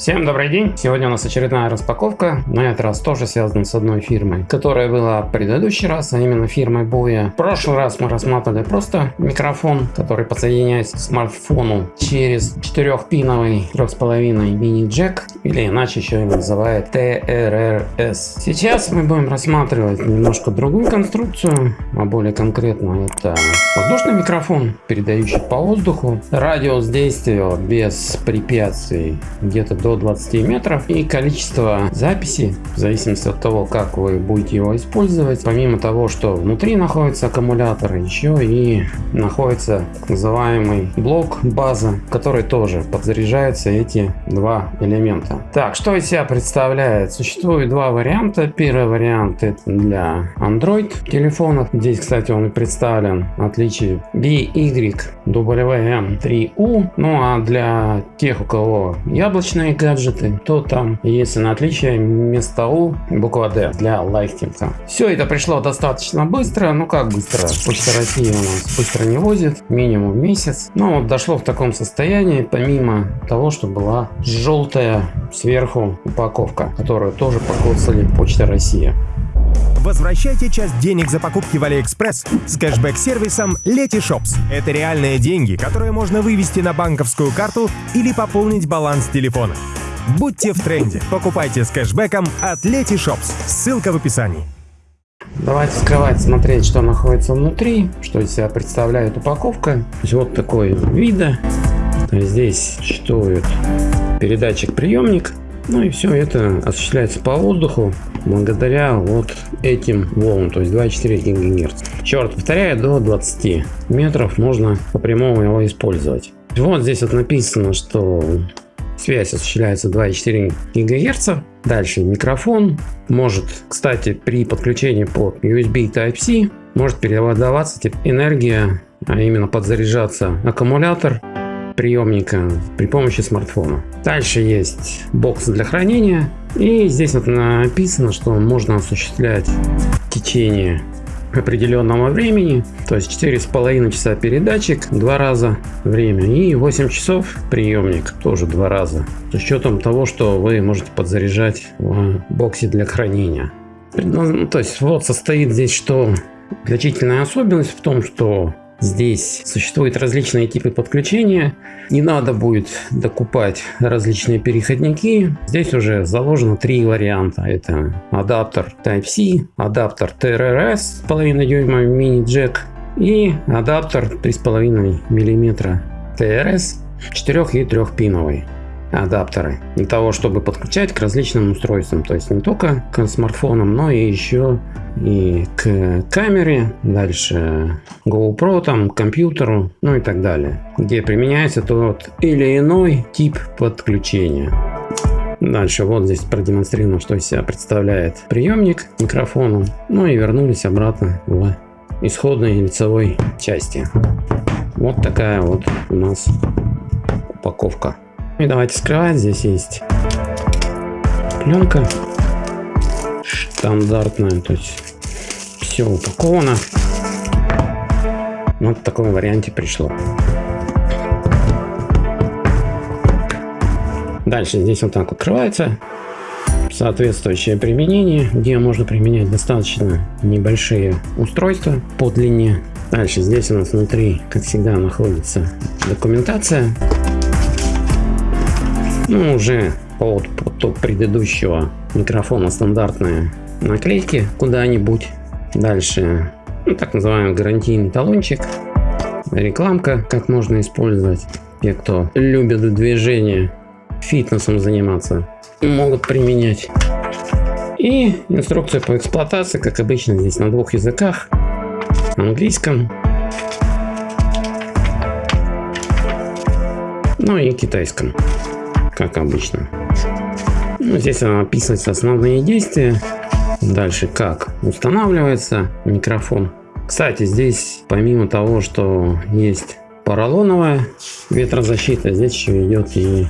Всем добрый день! Сегодня у нас очередная распаковка, на этот раз тоже связана с одной фирмой, которая была в предыдущий раз, а именно фирмой Boya. В прошлый раз мы рассматривали просто микрофон, который подсоединяется к смартфону через 4-пиновый 3,5 мини-джек, или иначе еще его называют TRRS. Сейчас мы будем рассматривать немножко другую конструкцию, а более конкретно это воздушный микрофон, передающий по воздуху. Радиус действия без препятствий где-то до 20 метров. И количество записи в зависимости от того как вы будете его использовать помимо того что внутри находится аккумулятор еще и находится так называемый блок база который тоже подзаряжается эти два элемента. Так что из себя представляет? Существует два варианта. Первый вариант это для android телефонов. Здесь кстати он и представлен отличие BYWM3U ну а для тех у кого яблочные гаджеты, то там на отличие вместо U буква D для лайфтинга. Все это пришло достаточно быстро, ну как быстро, Почта России у нас быстро не возит, минимум месяц. Но вот дошло в таком состоянии, помимо того, что была желтая сверху упаковка, которую тоже покоцали Почта России. Возвращайте часть денег за покупки в Алиэкспресс с кэшбэк-сервисом Letyshops. Это реальные деньги, которые можно вывести на банковскую карту или пополнить баланс телефона. Будьте в тренде. Покупайте с кэшбэком от Letyshops. Ссылка в описании. Давайте вскрывать, смотреть, что находится внутри, что из себя представляет упаковка. Вот такой вида. Здесь существует передатчик приемник ну и все это осуществляется по воздуху благодаря вот этим волнам, то есть 2,4 ГГц. Раз повторяю, до 20 метров можно по прямому его использовать. Вот здесь вот написано, что связь осуществляется 2,4 ГГц. Дальше микрофон может, кстати, при подключении по USB Type-C может передаваться энергия, а именно подзаряжаться аккумулятор приемника при помощи смартфона. Дальше есть бокс для хранения. И здесь вот написано, что можно осуществлять в течение определенного времени, то есть четыре с половиной часа передатчик, два раза время и 8 часов приемник, тоже два раза, с учетом того, что вы можете подзаряжать в боксе для хранения. Ну, то есть вот состоит здесь, что отличительная особенность в том, что Здесь существуют различные типы подключения. Не надо будет докупать различные переходники. Здесь уже заложено три варианта. Это адаптер Type-C, адаптер TRRS половина дюйма мини-джек и адаптер 3,5 мм TRS 4 и 3 пиновый адаптеры для того, чтобы подключать к различным устройствам. То есть не только к смартфонам, но и еще и к камере, дальше GoPro, там, к компьютеру, ну и так далее. Где применяется тот или иной тип подключения. Дальше вот здесь продемонстрировано, что из себя представляет приемник микрофону. Ну и вернулись обратно в исходной лицевой части. Вот такая вот у нас упаковка. И давайте скрывать. Здесь есть пленка стандартная, то есть все упаковано. Вот в таком варианте пришло. Дальше здесь вот так открывается соответствующее применение, где можно применять достаточно небольшие устройства по длине. Дальше здесь у нас внутри, как всегда, находится документация. Ну, уже от, от предыдущего микрофона стандартные наклейки куда-нибудь. Дальше ну, так называемый гарантийный талончик. Рекламка, как можно использовать. Те, кто любит движение, фитнесом заниматься, могут применять. И инструкция по эксплуатации, как обычно, здесь на двух языках. Английском. Ну и китайском как обычно. Ну, здесь описываются основные действия. Дальше как устанавливается микрофон. Кстати, здесь помимо того, что есть поролоновая ветрозащита, здесь еще идет и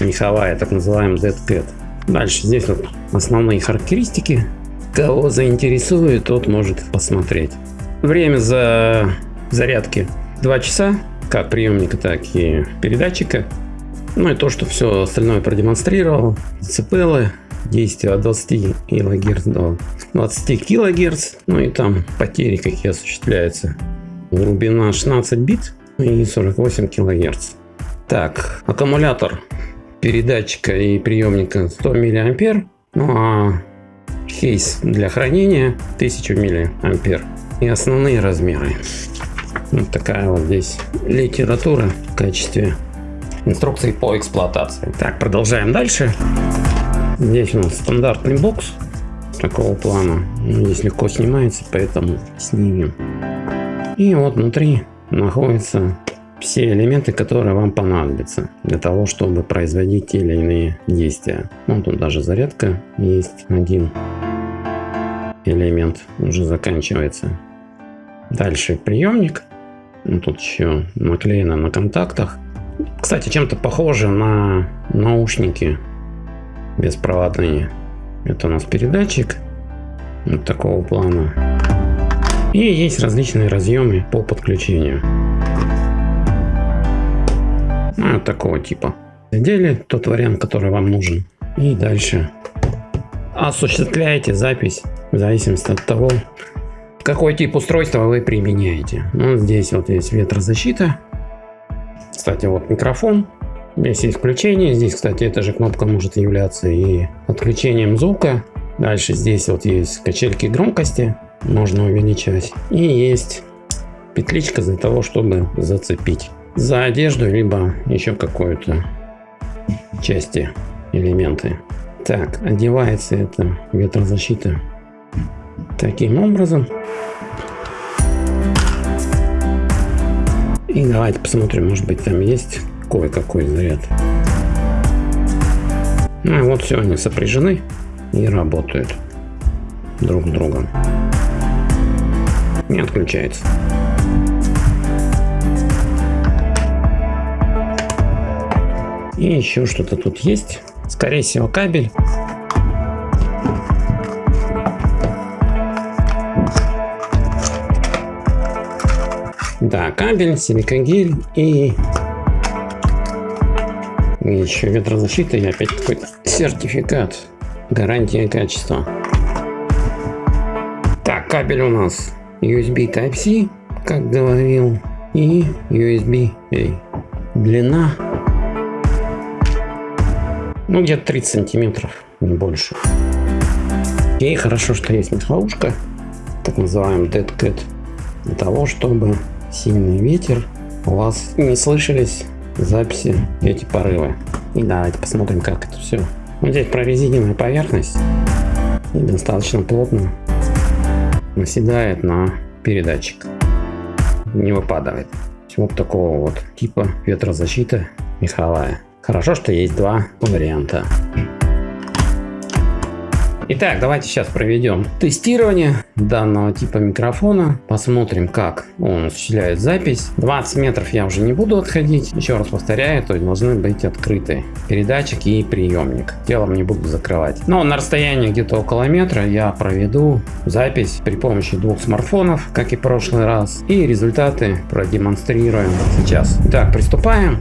меховая, так называемая Dead Cat. Дальше здесь вот основные характеристики. Кого заинтересует, тот может посмотреть. Время за зарядки 2 часа, как приемника, так и передатчика. Ну и то, что все остальное продемонстрировал. Децибелы, действие от 20 кГц до 20 кГц. Ну и там потери какие осуществляются. Глубина 16 бит и 48 кГц. Так, аккумулятор передатчика и приемника 100 мА. Ну а кейс для хранения 1000 мА. И основные размеры. Вот такая вот здесь литература в качестве инструкции по эксплуатации. Так, продолжаем дальше. Здесь у нас стандартный бокс такого плана. Здесь легко снимается, поэтому снимем. И вот внутри находятся все элементы, которые вам понадобятся для того, чтобы производить те или иные действия. Вот тут даже зарядка есть один элемент уже заканчивается. Дальше приемник. Ну, тут еще наклеено на контактах. Кстати, чем-то похоже на наушники беспроводные. Это у нас передатчик вот такого плана. И есть различные разъемы по подключению. Ну, вот такого типа. Сделали тот вариант, который вам нужен. И дальше осуществляете запись в зависимости от того, какой тип устройства вы применяете. Ну, здесь вот есть ветрозащита. Кстати, вот микрофон. Здесь есть включение. Здесь, кстати, эта же кнопка может являться и отключением звука. Дальше здесь вот есть качельки громкости. Можно увеличивать. И есть петличка для того, чтобы зацепить за одежду, либо еще какую-то части, элементы. Так, одевается это ветрозащита таким образом. Давайте посмотрим, может быть там есть кое-какой заряд. Ну и вот все, они сопряжены и работают друг с другом. Не отключается. И еще что-то тут есть. Скорее всего кабель. Да, кабель, силикогель и... еще ветрозащита и опять какой-то сертификат. Гарантия качества. Так, кабель у нас USB Type-C, как говорил, и USB-A. Длина ну, где-то 30 сантиметров, не больше. И хорошо, что есть меховушка, так называемый Dead Cat, для того, чтобы сильный ветер у вас не слышались записи эти порывы. И давайте посмотрим, как это все. Вот здесь прорезиненная поверхность и достаточно плотно наседает на передатчик. Не выпадает. Вот такого вот типа ветрозащита меховая. Хорошо, что есть два варианта. Итак, давайте сейчас проведем тестирование данного типа микрофона. Посмотрим, как он осуществляет запись. 20 метров я уже не буду отходить. Еще раз повторяю, то есть должны быть открыты передатчик и приемник. Телом не буду закрывать. Но на расстоянии где-то около метра я проведу запись при помощи двух смартфонов, как и в прошлый раз. И результаты продемонстрируем сейчас. Итак, приступаем.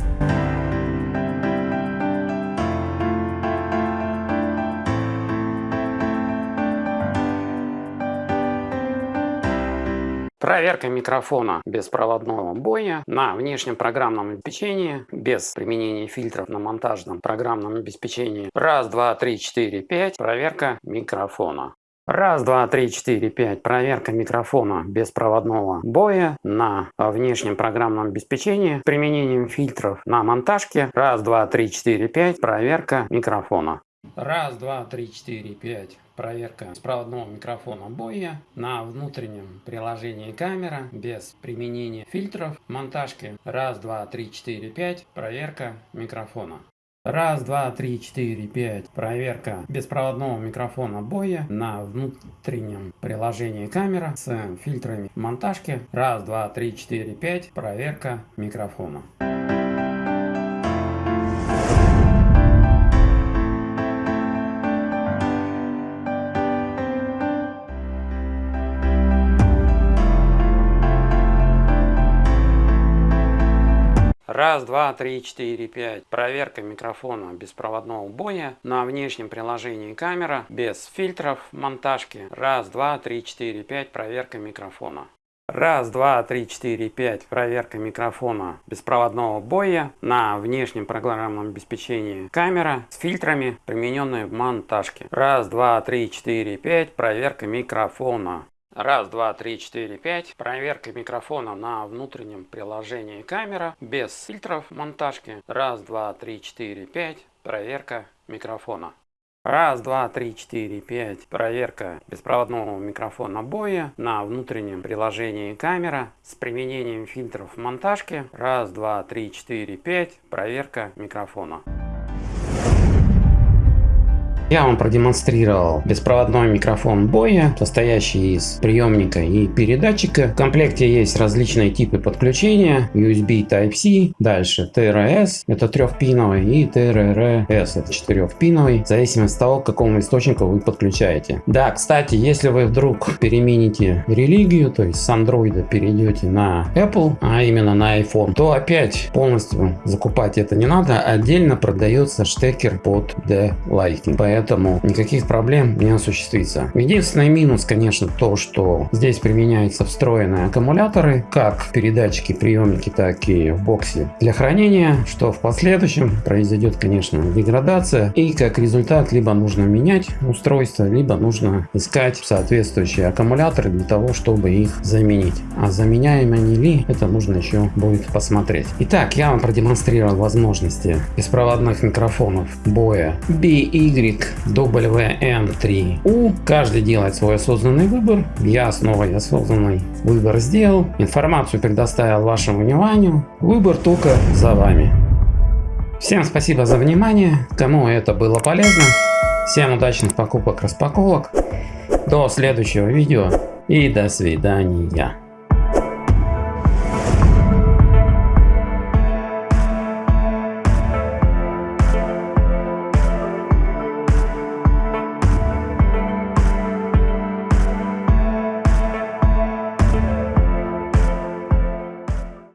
Проверка микрофона беспроводного боя на внешнем программном обеспечении без применения фильтров на монтажном программном обеспечении. Раз, два, три, четыре, пять. Проверка микрофона. Раз, два, три, четыре, пять. Проверка микрофона беспроводного боя на внешнем программном обеспечении с применением фильтров на монтажке. Раз, два, три, четыре, пять. Проверка микрофона. Раз, два, три, четыре, пять. Проверка беспроводного микрофона Boya на внутреннем приложении камера без применения фильтров монтажки. Раз, два, три, четыре, пять. Проверка микрофона. Раз, два, три, четыре, пять. Проверка беспроводного микрофона боя на внутреннем приложении камера с фильтрами монтажки. Раз, два, три, четыре, пять. Проверка микрофона. Раз, два, три, четыре, пять. Проверка микрофона беспроводного боя на внешнем приложении камера без фильтров монтажки. Раз, два, три, четыре, пять. Проверка микрофона. Раз, два, три, четыре, пять. Проверка микрофона беспроводного боя на внешнем программном обеспечении камера с фильтрами, примененные в монтажке. Раз, два, три, четыре, пять. Проверка микрофона. Раз, два, три, четыре, пять. Проверка микрофона на внутреннем приложении камера без фильтров монтажки. Раз, два, три, четыре, пять. Проверка микрофона. Раз, два, три, четыре, пять. Проверка беспроводного микрофона боя на внутреннем приложении камера с применением фильтров монтажки. Раз, два, три, четыре, пять. Проверка микрофона. Я вам продемонстрировал беспроводной микрофон Боя, состоящий из приемника и передатчика. В комплекте есть различные типы подключения. USB Type-C, дальше TRS, это трехпиновый, и TRRS, это четырехпиновый, в зависимости от того, к какому источнику вы подключаете. Да, кстати, если вы вдруг перемените религию, то есть с Android перейдете на Apple, а именно на iPhone, то опять полностью закупать это не надо, отдельно продается штекер под D-Lighting поэтому никаких проблем не осуществится. Единственный минус, конечно, то, что здесь применяются встроенные аккумуляторы, как передатчики, приемники, так и в боксе для хранения, что в последующем произойдет, конечно, деградация, и как результат либо нужно менять устройство, либо нужно искать соответствующие аккумуляторы для того, чтобы их заменить. А заменяемы они ли, это нужно еще будет посмотреть. Итак, я вам продемонстрировал возможности беспроводных микрофонов Boya BY WN3U. Каждый делает свой осознанный выбор. Я свой осознанный выбор сделал. Информацию предоставил вашему вниманию. Выбор только за вами. Всем спасибо за внимание. Кому это было полезно. Всем удачных покупок, распаковок. До следующего видео и до свидания.